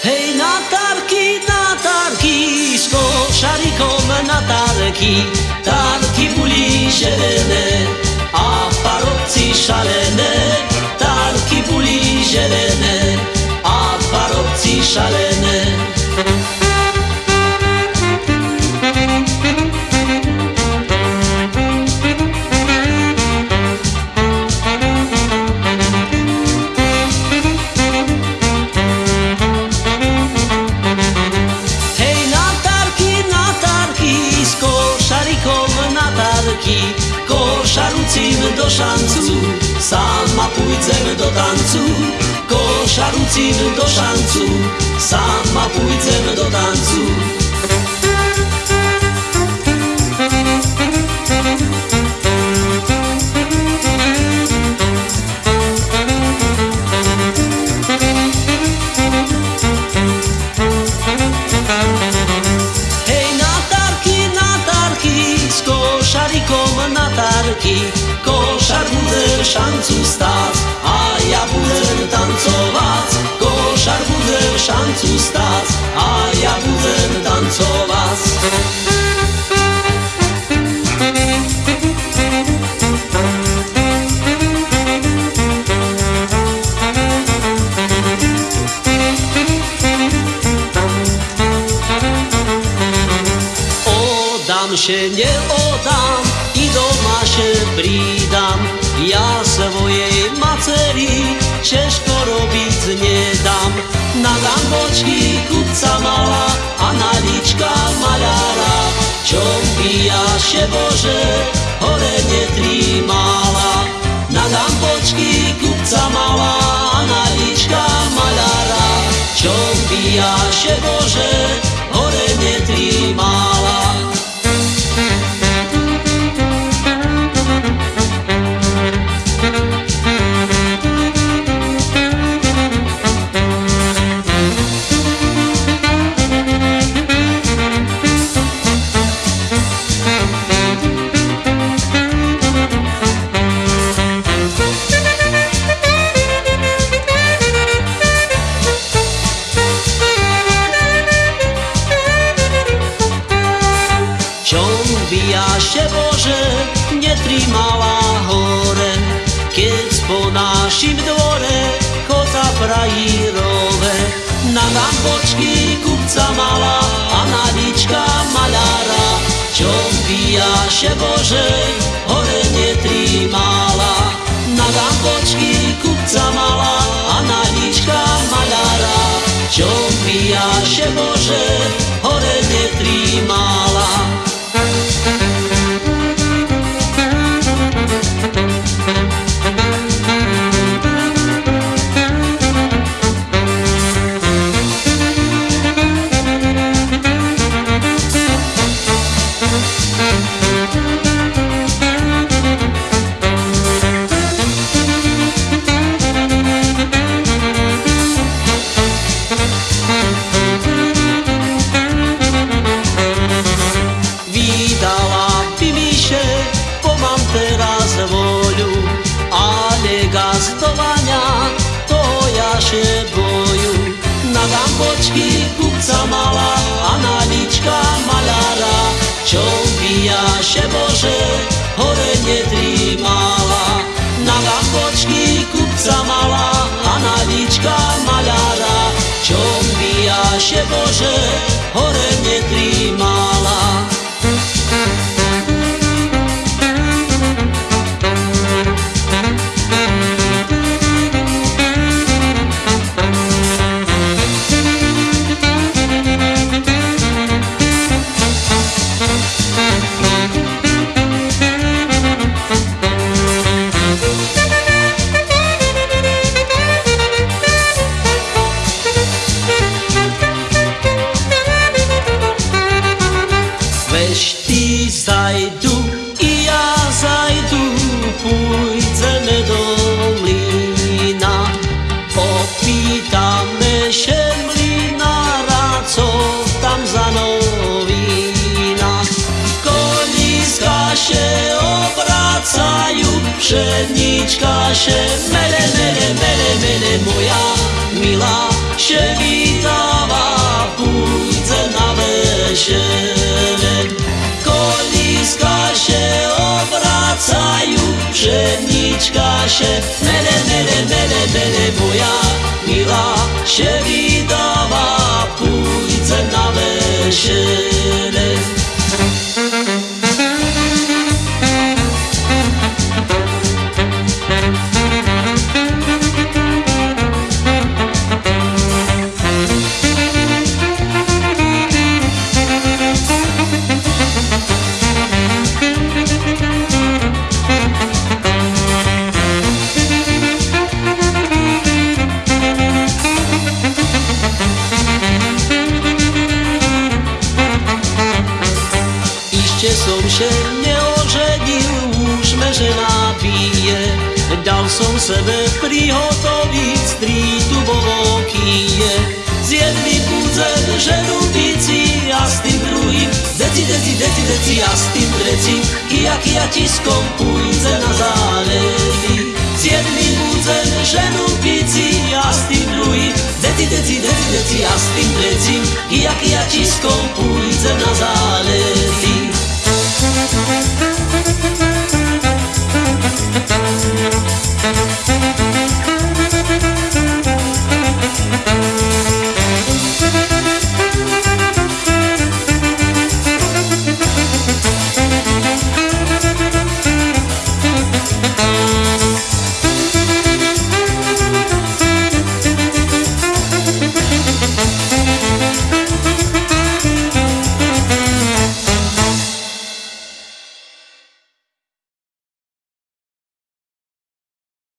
Հեյ նատարքի, նատարքի, սկով շարիքով նատարքի, տարքի պուլի ժերեն է, ապարոպցի շալեն է, տարքի պուլի ժերեն է, ապարոպցի շալեն է, szancu, sama pójdziemy do tancu. Koszarucinu do szancu, sama pójdziemy do tancu. Šancu stát a ja budem tancovať. Košar bude šancu stát a ja budem tancovať. Odám się, nie oddam i doma się pridam. Ja swojej maceri ciężko robić nie dam. Nadam boczki kupca mała, a naliczka malara. Ciąbija się Boże, chore nie. Ciąbija się Boże, nie trimała chore, Kiedy po naszym dworze koza frajerowe. Nadam boczki kupca mała, a naliczka malara. Ciąbija się Boże, chore nie trimala. Nadam boczki kupca mała, a naliczka malara. Ciąbija się trimala Nadam boczki kupca mała, a naliczka malara Ciąbija się Boże, chore nie trimala Weź naše mene, mene, mene, mene moja milá, že vítává púdce na vešere. Kolíska še obracajú, pšenička še, mene, mene, mene, mene moja milá, že vítává púdce na vešere. Som še neoženil, už me žena pije. Dal som sebe prihotoviť strítu vo vokije. S jedným budem ženu bici a s tým druhým deci, deci, deci, deci a s tým trecím kia, kia tiskom půjde na zálevy. S jedným budem ženu bici a s tým druhým deci, deci, deci, deci a s tým trecím kia, kia tiskom půjde na zálevy.